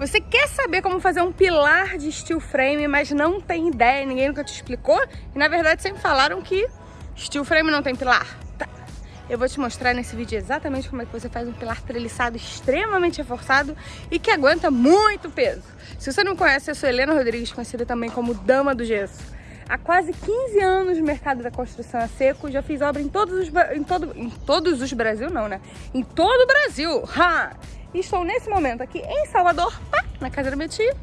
Você quer saber como fazer um pilar de steel frame, mas não tem ideia, ninguém nunca te explicou? E na verdade sempre falaram que steel frame não tem pilar. Tá. Eu vou te mostrar nesse vídeo exatamente como é que você faz um pilar treliçado extremamente reforçado e que aguenta muito peso. Se você não conhece, eu sou Helena Rodrigues, conhecida também como Dama do Gesso. Há quase 15 anos no mercado da construção a seco, já fiz obra em todos os, em todo, em todos os Brasil, não, né? Em todo o Brasil! Ha! Estou nesse momento aqui em Salvador, na casa da minha tia.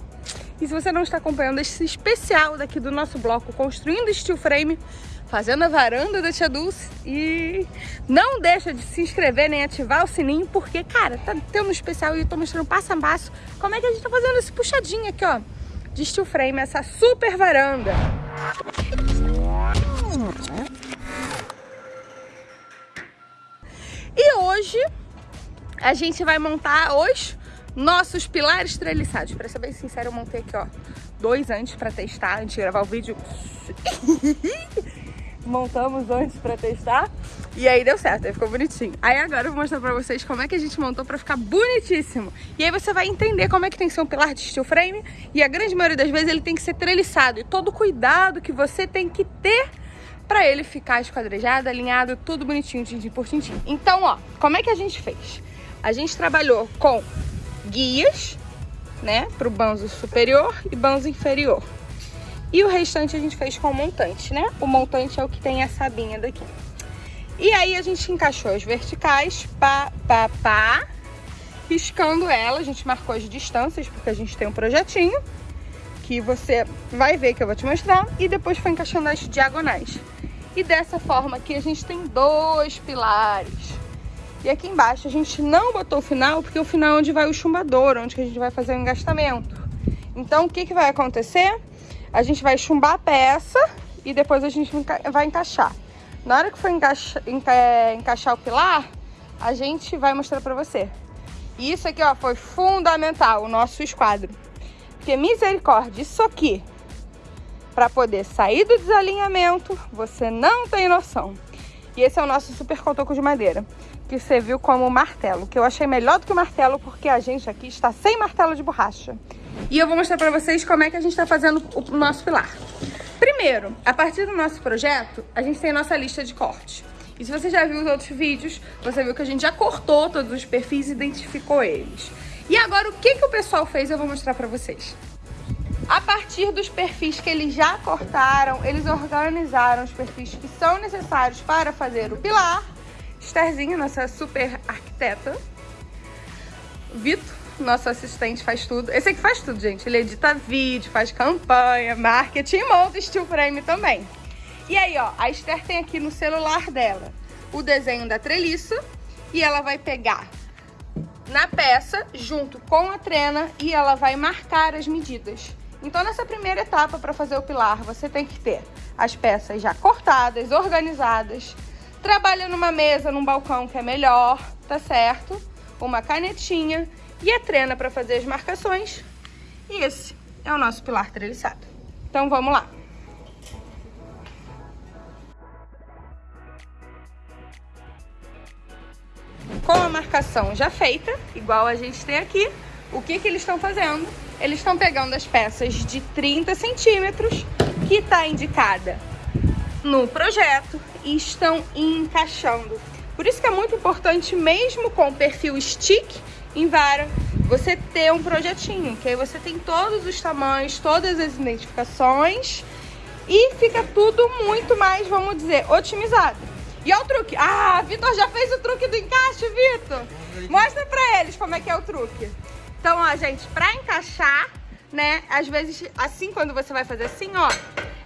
E se você não está acompanhando esse especial daqui do nosso bloco Construindo Steel Frame, fazendo a varanda da Tia Dulce. E não deixa de se inscrever nem ativar o sininho, porque, cara, tá tendo um especial e eu tô mostrando passo a passo como é que a gente tá fazendo esse puxadinho aqui, ó, de Steel Frame, essa super varanda. E hoje a gente vai montar os nossos pilares treliçados. Pra ser bem sincero, eu montei aqui, ó, dois antes pra testar, antes de gravar o vídeo. Montamos antes pra testar. E aí deu certo, aí ficou bonitinho. Aí agora eu vou mostrar pra vocês como é que a gente montou pra ficar bonitíssimo. E aí você vai entender como é que tem que ser um pilar de steel frame. E a grande maioria das vezes ele tem que ser treliçado. E todo o cuidado que você tem que ter pra ele ficar esquadrejado, alinhado, tudo bonitinho, tintim por tintim. Então, ó, como é que a gente fez? A gente trabalhou com guias, né, para o banzo superior e banzo inferior. E o restante a gente fez com montante, né? O montante é o que tem essa abinha daqui. E aí a gente encaixou as verticais, pá, pá, pá, riscando ela. A gente marcou as distâncias, porque a gente tem um projetinho que você vai ver que eu vou te mostrar. E depois foi encaixando as diagonais. E dessa forma aqui a gente tem dois pilares. E aqui embaixo a gente não botou o final, porque o final é onde vai o chumbador, onde a gente vai fazer o engastamento. Então o que, que vai acontecer? A gente vai chumbar a peça e depois a gente vai encaixar. Na hora que for encaixa, enca, encaixar o pilar, a gente vai mostrar pra você. E isso aqui, ó, foi fundamental, o nosso esquadro. Porque misericórdia, isso aqui, para poder sair do desalinhamento, você não tem noção. E esse é o nosso super cotoco de madeira que serviu como martelo, que eu achei melhor do que o martelo porque a gente aqui está sem martelo de borracha. E eu vou mostrar para vocês como é que a gente está fazendo o nosso pilar. Primeiro, a partir do nosso projeto, a gente tem nossa lista de corte. E se você já viu os outros vídeos, você viu que a gente já cortou todos os perfis e identificou eles. E agora o que, que o pessoal fez eu vou mostrar para vocês. A partir dos perfis que eles já cortaram, eles organizaram os perfis que são necessários para fazer o pilar Estherzinha, nossa super arquiteta. Vitor, nosso assistente, faz tudo. Esse aqui faz tudo, gente. Ele edita vídeo, faz campanha, marketing monta steel frame também. E aí, ó, a Esther tem aqui no celular dela o desenho da treliça e ela vai pegar na peça junto com a trena e ela vai marcar as medidas. Então, nessa primeira etapa para fazer o pilar, você tem que ter as peças já cortadas, organizadas, Trabalha numa mesa, num balcão que é melhor, tá certo? Uma canetinha e a trena para fazer as marcações. E esse é o nosso pilar treliçado. Então vamos lá. Com a marcação já feita, igual a gente tem aqui, o que, que eles estão fazendo? Eles estão pegando as peças de 30 centímetros, que está indicada no projeto, e estão encaixando. Por isso que é muito importante, mesmo com o perfil stick em vara, você ter um projetinho, que aí você tem todos os tamanhos, todas as identificações e fica tudo muito mais, vamos dizer, otimizado. E olha o truque. Ah, Vitor já fez o truque do encaixe, Vitor. Mostra pra eles como é que é o truque. Então, ó, gente, pra encaixar, né, às vezes, assim, quando você vai fazer assim, ó,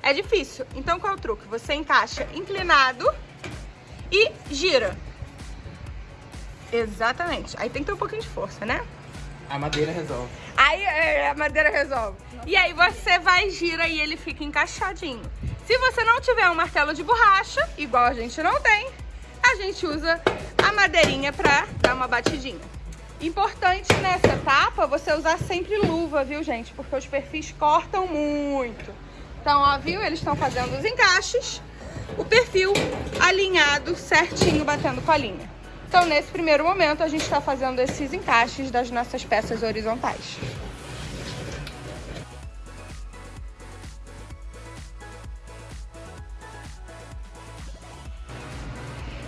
é difícil. Então qual é o truque? Você encaixa inclinado e gira. Exatamente. Aí tem que ter um pouquinho de força, né? A madeira resolve. Aí é, a madeira resolve. E aí você vai, gira e ele fica encaixadinho. Se você não tiver um martelo de borracha, igual a gente não tem, a gente usa a madeirinha pra dar uma batidinha. Importante nessa etapa você usar sempre luva, viu, gente? Porque os perfis cortam muito. Então, ó, viu? Eles estão fazendo os encaixes, o perfil alinhado certinho, batendo com a linha. Então, nesse primeiro momento, a gente está fazendo esses encaixes das nossas peças horizontais.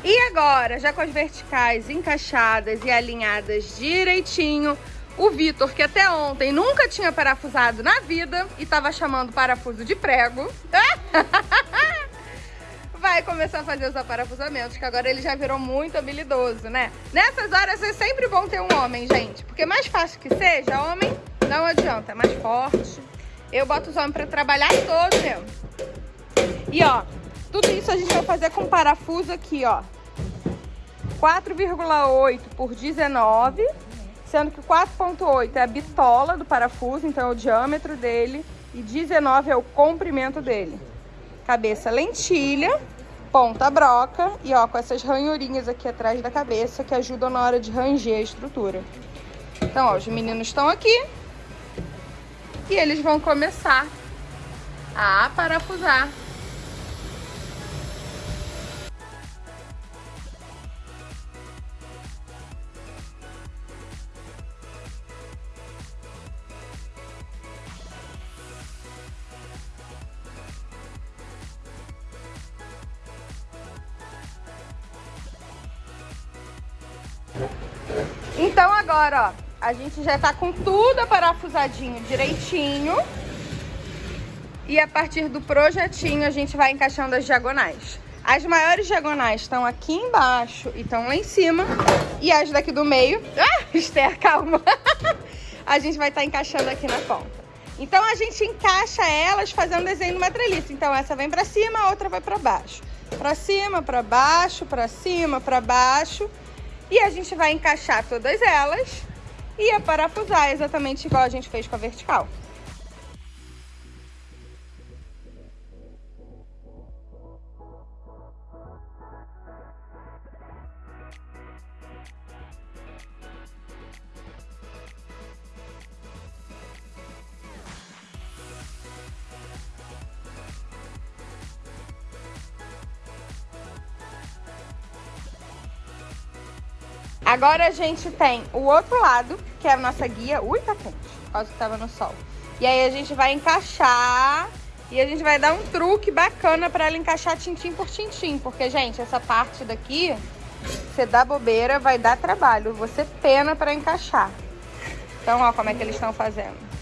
E agora, já com as verticais encaixadas e alinhadas direitinho, o Vitor, que até ontem nunca tinha parafusado na vida e tava chamando parafuso de prego, vai começar a fazer os aparafusamentos, que agora ele já virou muito habilidoso, né? Nessas horas é sempre bom ter um homem, gente, porque mais fácil que seja, homem não adianta, é mais forte. Eu boto os homens pra trabalhar todo mesmo. E ó, tudo isso a gente vai fazer com parafuso aqui, ó. 4,8 por 19, sendo que 4,8 é a bitola do parafuso, então é o diâmetro dele, e 19 é o comprimento dele. Cabeça lentilha, ponta broca e ó, com essas ranhurinhas aqui atrás da cabeça que ajudam na hora de ranger a estrutura. Então, ó, os meninos estão aqui e eles vão começar a parafusar Então agora, ó, a gente já tá com tudo parafusadinho direitinho. E a partir do projetinho a gente vai encaixando as diagonais. As maiores diagonais estão aqui embaixo e estão lá em cima. E as daqui do meio... Ah, Esther, calma! a gente vai estar tá encaixando aqui na ponta. Então a gente encaixa elas fazendo desenho numa treliça. Então essa vem pra cima, a outra vai pra baixo. Pra cima, pra baixo, pra cima, pra baixo. E a gente vai encaixar todas elas e a parafusar exatamente igual a gente fez com a vertical. Agora a gente tem o outro lado, que é a nossa guia. Ui, tá quente, causa que tava no sol. E aí a gente vai encaixar e a gente vai dar um truque bacana pra ela encaixar tintim por tintim. Porque, gente, essa parte daqui, você dá bobeira, vai dar trabalho. Você pena pra encaixar. Então, ó como é que eles estão fazendo.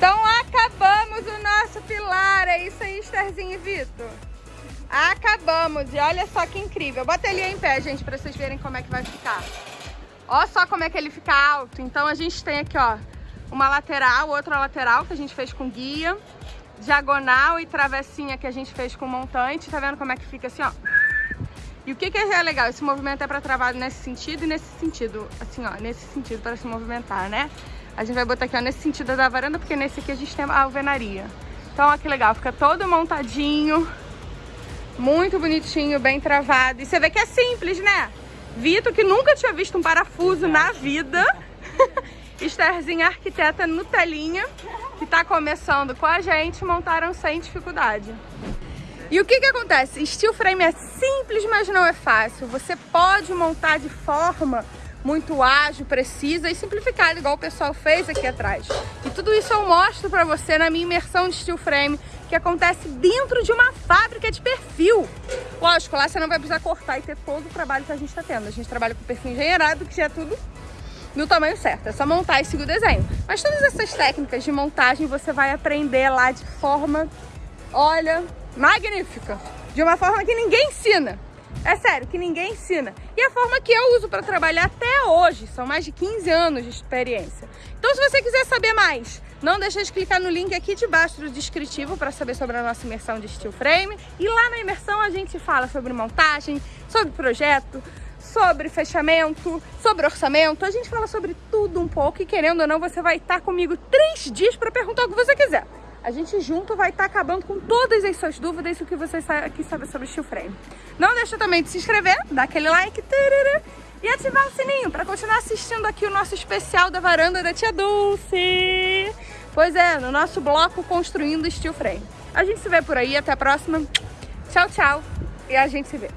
Então acabamos o nosso pilar. É isso aí, Estherzinho e Vitor. Acabamos. E olha só que incrível. Bota ele em pé, gente, pra vocês verem como é que vai ficar. Olha só como é que ele fica alto. Então a gente tem aqui, ó, uma lateral, outra lateral que a gente fez com guia. Diagonal e travessinha que a gente fez com montante. Tá vendo como é que fica assim, ó? E o que, que é legal? Esse movimento é para trabalho nesse sentido e nesse sentido, assim, ó, nesse sentido para se movimentar, né? A gente vai botar aqui, ó, nesse sentido da varanda, porque nesse aqui a gente tem a alvenaria. Então, ó, que legal, fica todo montadinho, muito bonitinho, bem travado. E você vê que é simples, né? Vitor, que nunca tinha visto um parafuso na vida. Estherzinha arquiteta Nutelinha, que tá começando com a gente, montaram sem dificuldade. E o que que acontece? Steel frame é simples, mas não é fácil. Você pode montar de forma muito ágil, precisa e simplificada, igual o pessoal fez aqui atrás. E tudo isso eu mostro pra você na minha imersão de steel frame, que acontece dentro de uma fábrica de perfil. Lógico, lá você não vai precisar cortar e ter todo o trabalho que a gente tá tendo. A gente trabalha com perfil engenheirado, que já é tudo no tamanho certo. É só montar e seguir o desenho. Mas todas essas técnicas de montagem você vai aprender lá de forma, olha, magnífica. De uma forma que ninguém ensina. É sério, que ninguém ensina. E a forma que eu uso para trabalhar até hoje, são mais de 15 anos de experiência. Então se você quiser saber mais, não deixe de clicar no link aqui de baixo do descritivo para saber sobre a nossa imersão de steel frame. E lá na imersão a gente fala sobre montagem, sobre projeto, sobre fechamento, sobre orçamento. A gente fala sobre tudo um pouco e querendo ou não, você vai estar comigo três dias para perguntar o que você quiser a gente junto vai estar tá acabando com todas as suas dúvidas e o que você quer saber sobre steel frame. Não deixa também de se inscrever, dar aquele like tarará, e ativar o sininho para continuar assistindo aqui o nosso especial da varanda da Tia Dulce. Pois é, no nosso bloco Construindo Steel Frame. A gente se vê por aí, até a próxima. Tchau, tchau e a gente se vê.